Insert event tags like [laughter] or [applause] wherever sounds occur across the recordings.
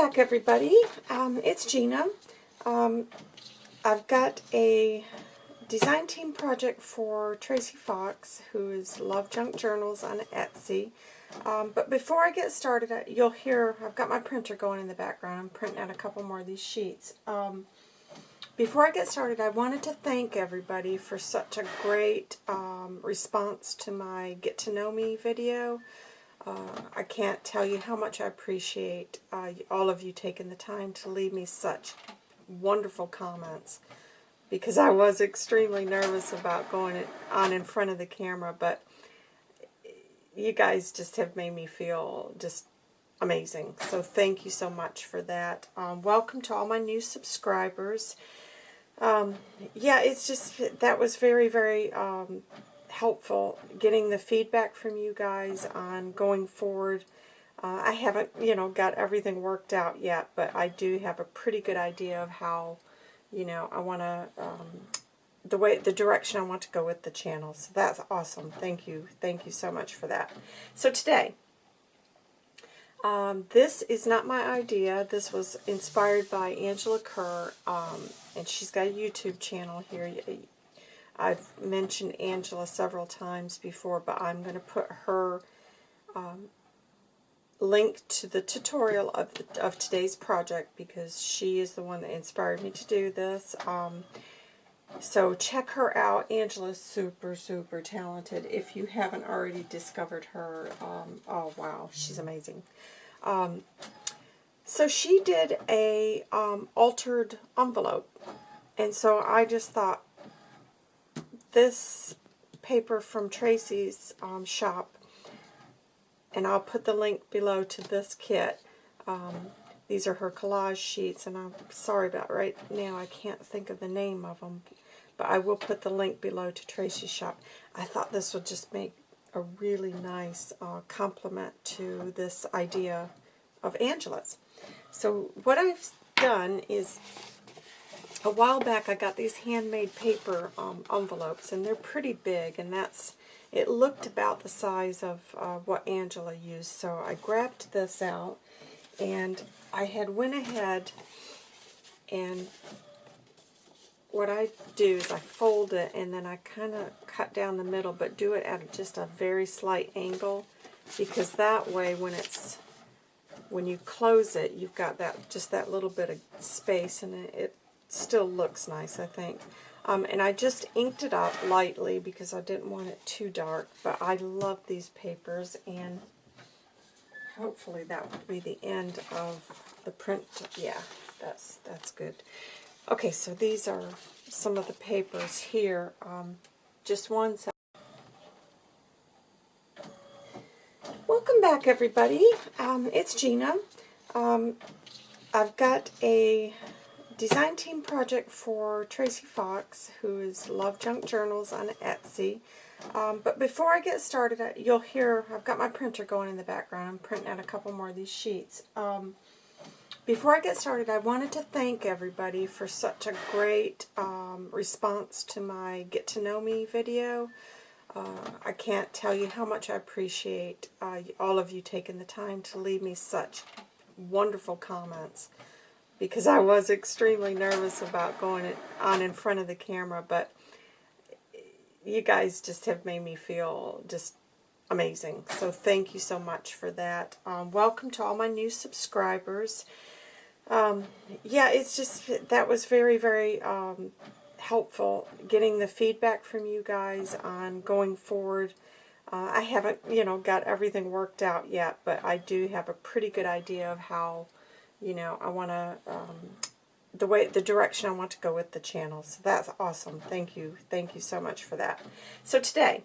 back, everybody. Um, it's Gina. Um, I've got a design team project for Tracy Fox, who is Love Junk Journals on Etsy. Um, but before I get started, you'll hear, I've got my printer going in the background. I'm printing out a couple more of these sheets. Um, before I get started, I wanted to thank everybody for such a great um, response to my Get to Know Me video. Uh, I can't tell you how much I appreciate uh, all of you taking the time to leave me such wonderful comments because I was extremely nervous about going on in front of the camera, but you guys just have made me feel just amazing. So thank you so much for that. Um, welcome to all my new subscribers. Um, yeah, it's just, that was very, very um, helpful getting the feedback from you guys on going forward. Uh, I haven't, you know, got everything worked out yet, but I do have a pretty good idea of how, you know, I want to, um, the way, the direction I want to go with the channel. So that's awesome. Thank you. Thank you so much for that. So today, um, this is not my idea. This was inspired by Angela Kerr, um, and she's got a YouTube channel here. I've mentioned Angela several times before, but I'm going to put her um, link to the tutorial of, the, of today's project because she is the one that inspired me to do this. Um, so check her out. Angela's super, super talented. If you haven't already discovered her, um, oh wow, she's amazing. Um, so she did a um, altered envelope. And so I just thought, this paper from Tracy's um, shop, and I'll put the link below to this kit. Um, these are her collage sheets, and I'm sorry about right now, I can't think of the name of them, but I will put the link below to Tracy's shop. I thought this would just make a really nice uh, complement to this idea of Angela's. So what I've done is a while back I got these handmade paper um, envelopes and they're pretty big and that's it looked about the size of uh, what Angela used so I grabbed this out and I had went ahead and what I do is I fold it and then I kind of cut down the middle but do it at just a very slight angle because that way when it's when you close it you've got that just that little bit of space and it, it still looks nice, I think. Um, and I just inked it up lightly because I didn't want it too dark. But I love these papers, and hopefully that will be the end of the print. Yeah, that's, that's good. Okay, so these are some of the papers here. Um, just one second. Welcome back, everybody. Um, it's Gina. Um, I've got a design team project for Tracy Fox, who is Love Junk Journals on Etsy. Um, but before I get started, you'll hear, I've got my printer going in the background. I'm printing out a couple more of these sheets. Um, before I get started, I wanted to thank everybody for such a great um, response to my Get to Know Me video. Uh, I can't tell you how much I appreciate uh, all of you taking the time to leave me such wonderful comments because I was extremely nervous about going on in front of the camera, but you guys just have made me feel just amazing. So thank you so much for that. Um, welcome to all my new subscribers. Um, yeah, it's just, that was very, very um, helpful getting the feedback from you guys on going forward. Uh, I haven't, you know, got everything worked out yet, but I do have a pretty good idea of how you know, I want to, um, the way, the direction I want to go with the channel. So that's awesome. Thank you. Thank you so much for that. So today,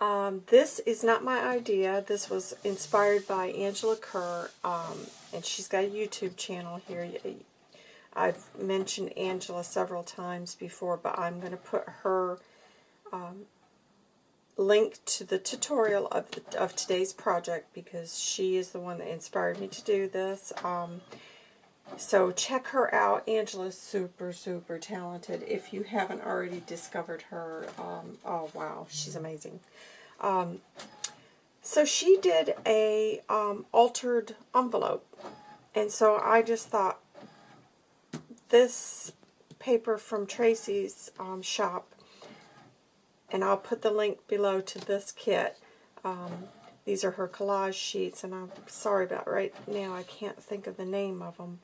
um, this is not my idea. This was inspired by Angela Kerr, um, and she's got a YouTube channel here. I've mentioned Angela several times before, but I'm going to put her um, link to the tutorial of, of today's project because she is the one that inspired me to do this. Um, so check her out. Angela's super, super talented. If you haven't already discovered her, um, oh wow, she's amazing. Um, So she did a um, altered envelope. And so I just thought this paper from Tracy's um, shop, and I'll put the link below to this kit. Um, these are her collage sheets, and I'm sorry about right now I can't think of the name of them,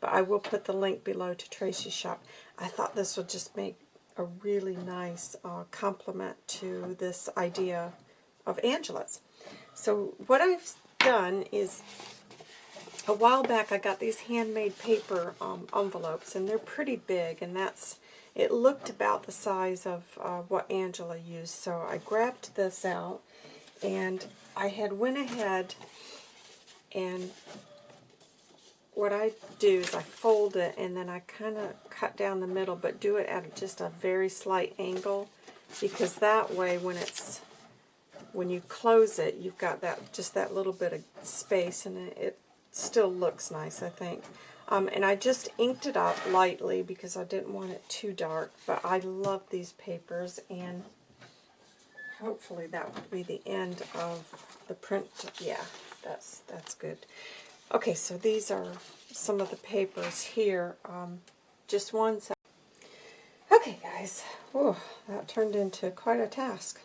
but I will put the link below to Tracy's shop. I thought this would just make a really nice uh, complement to this idea of Angela's. So what I've done is, a while back I got these handmade paper um, envelopes, and they're pretty big, and that's, it looked about the size of uh, what Angela used, so I grabbed this out, and I had went ahead and what I do is I fold it and then I kind of cut down the middle but do it at just a very slight angle because that way when it's when you close it you've got that just that little bit of space and it, it still looks nice I think um, and I just inked it up lightly because I didn't want it too dark but I love these papers and hopefully that will be the end of the print. Yeah, that's that's good. Okay, so these are some of the papers here. Um, just one. Okay, guys. Whew, that turned into quite a task.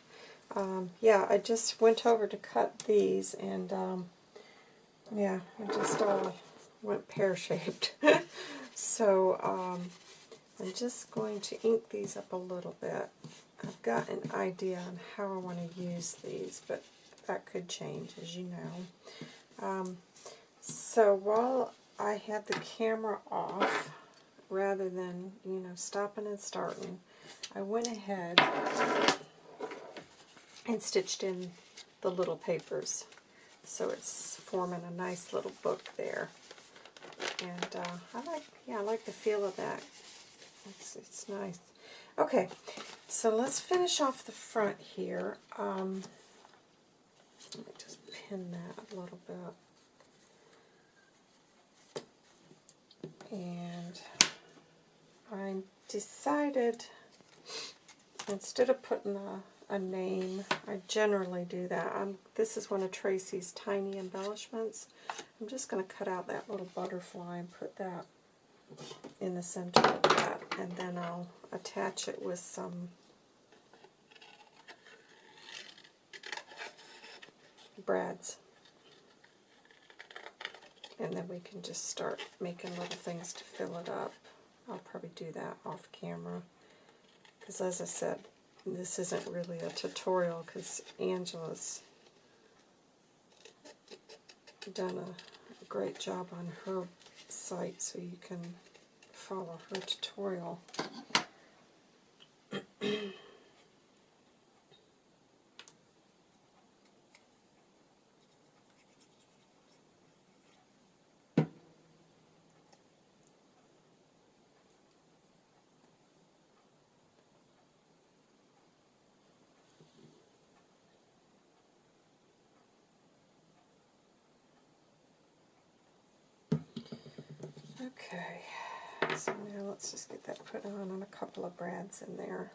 Um, yeah, I just went over to cut these, and um, yeah, I just all went pear-shaped. [laughs] so um, I'm just going to ink these up a little bit. I've got an idea on how I want to use these, but that could change, as you know. Um, so while I had the camera off, rather than, you know, stopping and starting, I went ahead and stitched in the little papers. So it's forming a nice little book there. And uh, I like, yeah, I like the feel of that. It's, it's nice. Okay, so let's finish off the front here. Um, let me just pin that a little bit. And I decided, instead of putting a, a name, I generally do that. I'm, this is one of Tracy's tiny embellishments. I'm just going to cut out that little butterfly and put that in the center of that, and then I'll attach it with some brads. And then we can just start making little things to fill it up. I'll probably do that off camera. Because as I said, this isn't really a tutorial because Angela's done a great job on her site so you can follow her tutorial. Okay, so now let's just get that put on on a couple of brads in there.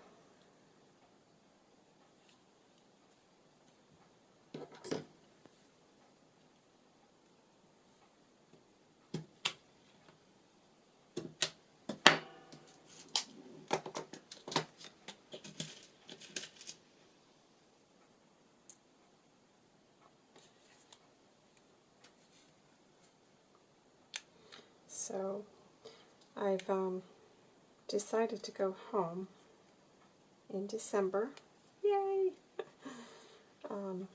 So I've um, decided to go home in December. Yay! [laughs] um,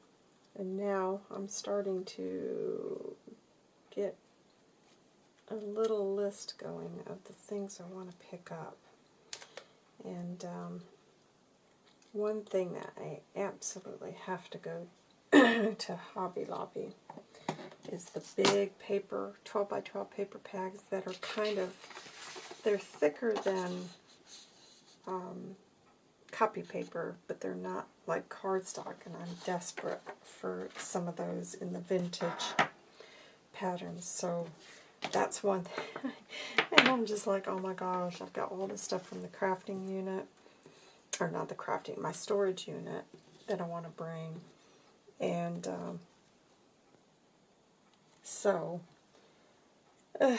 and now I'm starting to get a little list going of the things I want to pick up. And um, one thing that I absolutely have to go [clears throat] to Hobby Lobby is the big paper, 12 by 12 paper pads that are kind of, they're thicker than um, copy paper, but they're not like cardstock, and I'm desperate for some of those in the vintage patterns. So that's one [laughs] thing. and I'm just like, oh my gosh, I've got all this stuff from the crafting unit, or not the crafting, my storage unit that I want to bring. And um, so, uh,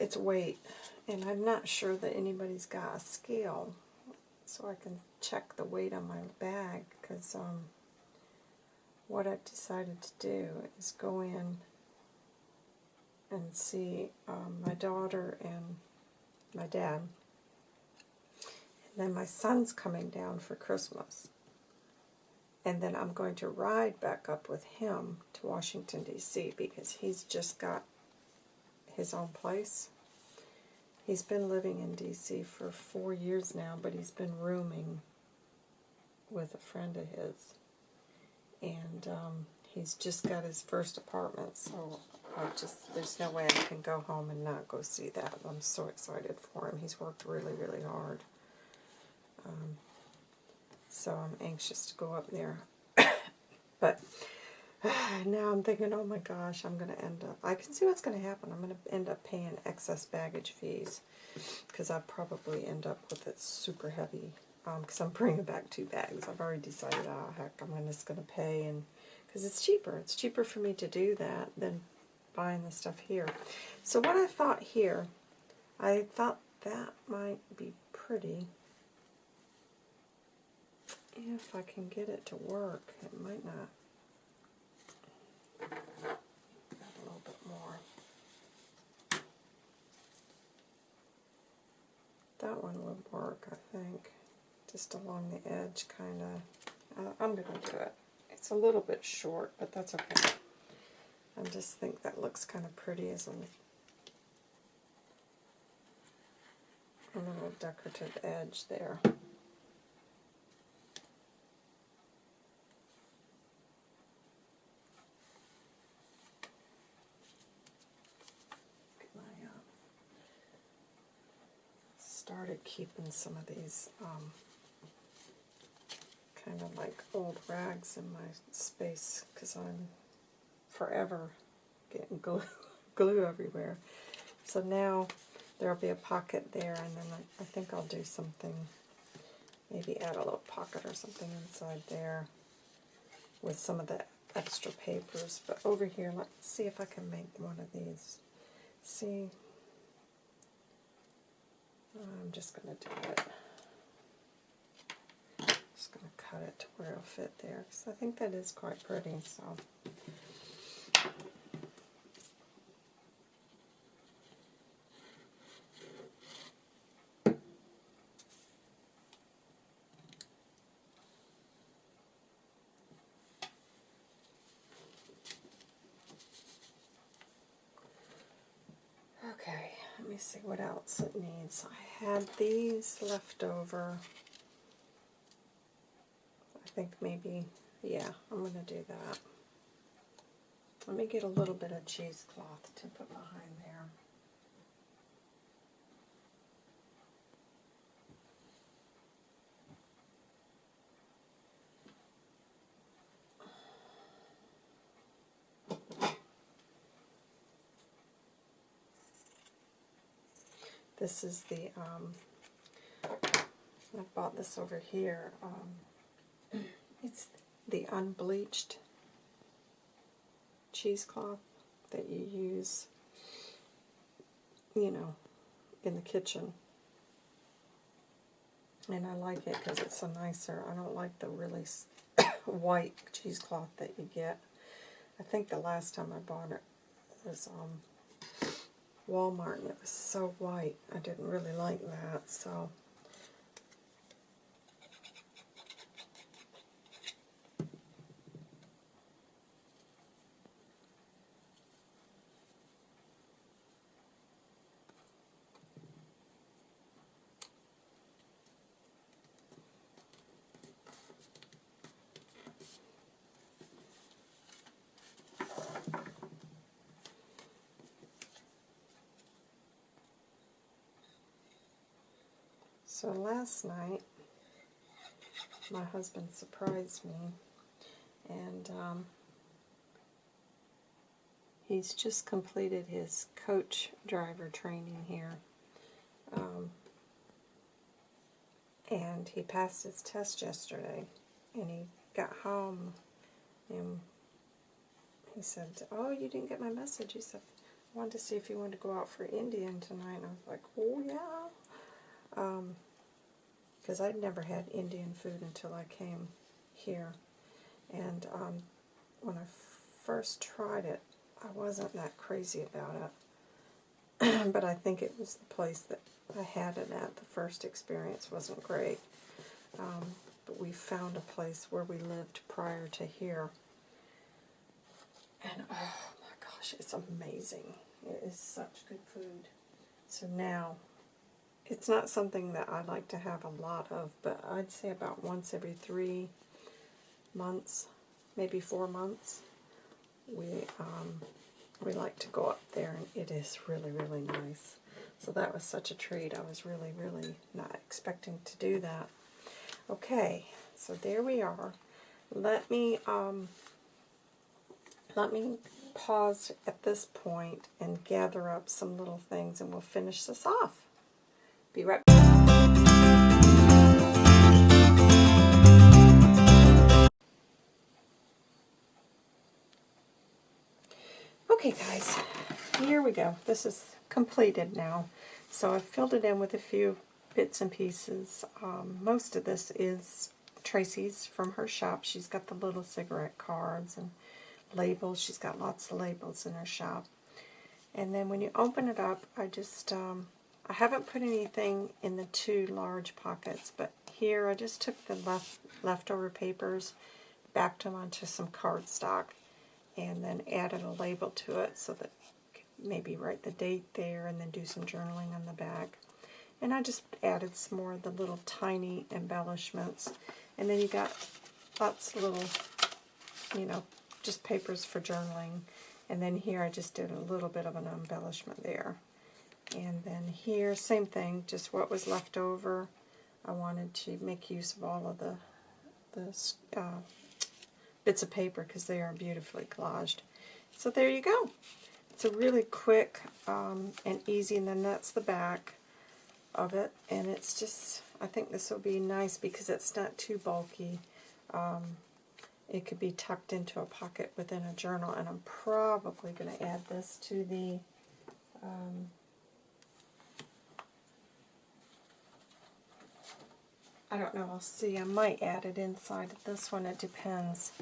it's weight. And I'm not sure that anybody's got a scale so I can check the weight on my bag because um, what I've decided to do is go in and see um, my daughter and my dad. And then my son's coming down for Christmas. And then I'm going to ride back up with him to Washington, D.C. because he's just got his own place. He's been living in D.C. for four years now, but he's been rooming with a friend of his. And um, he's just got his first apartment, so I just there's no way I can go home and not go see that. I'm so excited for him. He's worked really, really hard. Um, so I'm anxious to go up there. [coughs] but [sighs] now I'm thinking, oh my gosh, I'm going to end up, I can see what's going to happen. I'm going to end up paying excess baggage fees because I'll probably end up with it super heavy because um, I'm bringing back two bags. I've already decided, oh heck, I'm just going to pay and because it's cheaper. It's cheaper for me to do that than buying the stuff here. So what I thought here, I thought that might be pretty. If I can get it to work, it might not. A little bit more. That one would work, I think. Just along the edge, kind of. Uh, I'm going to do it. It's a little bit short, but that's okay. I just think that looks kind of pretty as a, a little decorative edge there. Started keeping some of these um, kind of like old rags in my space because I'm forever getting glue, [laughs] glue everywhere. So now there'll be a pocket there and then I, I think I'll do something, maybe add a little pocket or something inside there with some of the extra papers. But over here, let's see if I can make one of these. See, I'm just going to do it. Just going to cut it to where it'll fit there because I think that is quite pretty. So. Okay, let me see what else it needs. I had these left over. I think maybe, yeah, I'm going to do that. Let me get a little bit of cheesecloth to put behind there. This is the, um, I bought this over here. Um, [clears throat] it's the unbleached cheesecloth that you use, you know, in the kitchen. And I like it because it's so nicer. I don't like the really [coughs] white cheesecloth that you get. I think the last time I bought it was um, Walmart and it was so white. I didn't really like that, so So last night, my husband surprised me, and um, he's just completed his coach driver training here. Um, and he passed his test yesterday, and he got home and He said, "Oh, you didn't get my message." He said, "I wanted to see if you wanted to go out for Indian tonight." And I was like, "Oh yeah," because I'd never had Indian food until I came here, and um, when I first tried it, I wasn't that crazy about it. [clears throat] but I think it was the place that I had it at. The first experience wasn't great. Um, but we found a place where we lived prior to here. And oh my gosh, it's amazing. It is such good food. So now, it's not something that I like to have a lot of, but I'd say about once every three months, maybe four months, we um, we like to go up there, and it is really, really nice. So that was such a treat. I was really, really not expecting to do that. Okay, so there we are. Let me um, let me pause at this point and gather up some little things, and we'll finish this off. Be right back. Okay guys, here we go. This is completed now. So I've filled it in with a few bits and pieces. Um, most of this is Tracy's from her shop. She's got the little cigarette cards and labels. She's got lots of labels in her shop. And then when you open it up, I just, um, I haven't put anything in the two large pockets, but here I just took the left leftover papers, backed them onto some cardstock, and then added a label to it so that maybe write the date there and then do some journaling on the back. And I just added some more of the little tiny embellishments. And then you got lots of little, you know, just papers for journaling. And then here I just did a little bit of an embellishment there. And then here, same thing, just what was left over. I wanted to make use of all of the, the uh, bits of paper because they are beautifully collaged. So there you go. It's a really quick um, and easy, and then that's the back of it. And it's just, I think this will be nice because it's not too bulky. Um, it could be tucked into a pocket within a journal, and I'm probably going to add this to the um, I don't know, I'll see. I might add it inside of this one. It depends.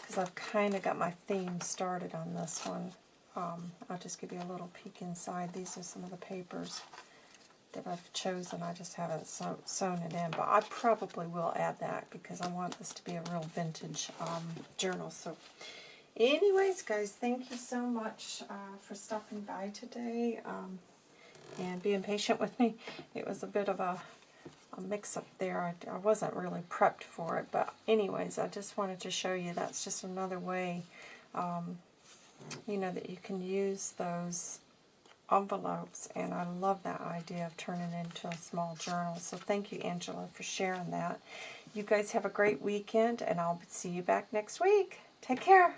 Because I've kind of got my theme started on this one. Um, I'll just give you a little peek inside. These are some of the papers that I've chosen. I just haven't sew, sewn it in. But I probably will add that because I want this to be a real vintage um, journal. So anyways, guys, thank you so much uh, for stopping by today um, and being patient with me. It was a bit of a a mix-up there. I, I wasn't really prepped for it, but anyways, I just wanted to show you that's just another way, um, you know, that you can use those envelopes, and I love that idea of turning into a small journal. So thank you, Angela, for sharing that. You guys have a great weekend, and I'll see you back next week. Take care.